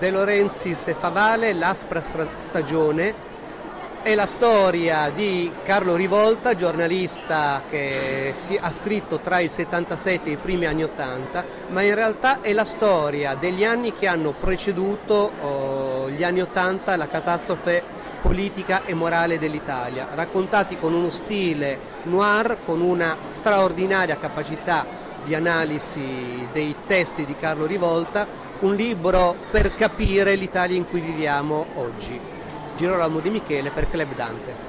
De Laurentiis e Favale, L'aspra stagione, è la storia di Carlo Rivolta, giornalista che ha scritto tra il 77 e i primi anni 80, ma in realtà è la storia degli anni che hanno preceduto oh, gli anni 80 la catastrofe politica e morale dell'Italia, raccontati con uno stile noir, con una straordinaria capacità di analisi dei testi di Carlo Rivolta, un libro per capire l'Italia in cui viviamo oggi. Girolamo Di Michele per Club Dante.